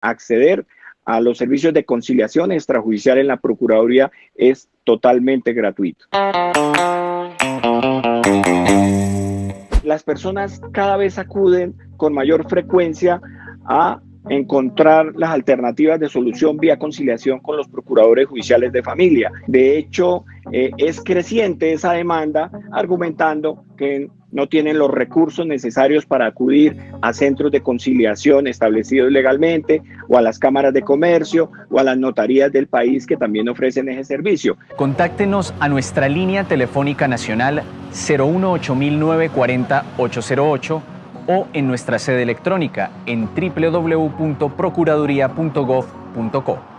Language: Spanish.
acceder a los servicios de conciliación extrajudicial en la Procuraduría es totalmente gratuito. Las personas cada vez acuden con mayor frecuencia a encontrar las alternativas de solución vía conciliación con los procuradores judiciales de familia. De hecho, eh, es creciente esa demanda argumentando que no tienen los recursos necesarios para acudir a centros de conciliación establecidos legalmente o a las cámaras de comercio o a las notarías del país que también ofrecen ese servicio. Contáctenos a nuestra línea telefónica nacional 018940 808 o en nuestra sede electrónica en www.procuraduría.gov.co.